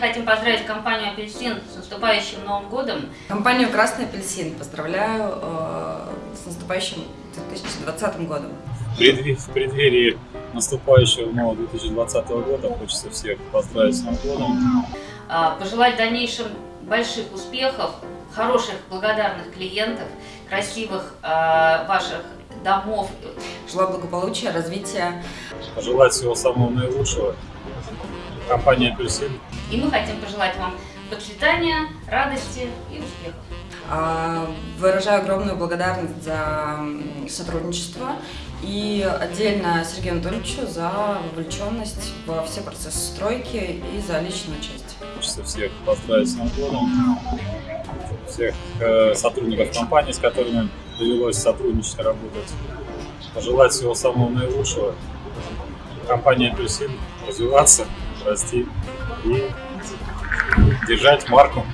хотим поздравить компанию «Апельсин» с наступающим Новым годом. Компанию «Красный апельсин» поздравляю э, с наступающим 2020 годом. В преддверии, в преддверии наступающего нового 2020 года хочется всех поздравить с Новым годом. А, Пожелать в дальнейшем больших успехов, хороших, благодарных клиентов, красивых а, ваших домов. Желаю благополучия, развития. Пожелать всего самого наилучшего. Компания «Апельсин» И мы хотим пожелать вам процветания, радости и успехов. А, Выражаю огромную благодарность за сотрудничество и отдельно Сергею Анатольевичу за вовлеченность во все процессы стройки и за личное участие. Хочется всех поздравить с Новым годом. Всех э, сотрудников компании, с которыми довелось сотрудничать и работать. Пожелать всего самого наилучшего. Компания «Апельсин» развиваться, расти и держать марку.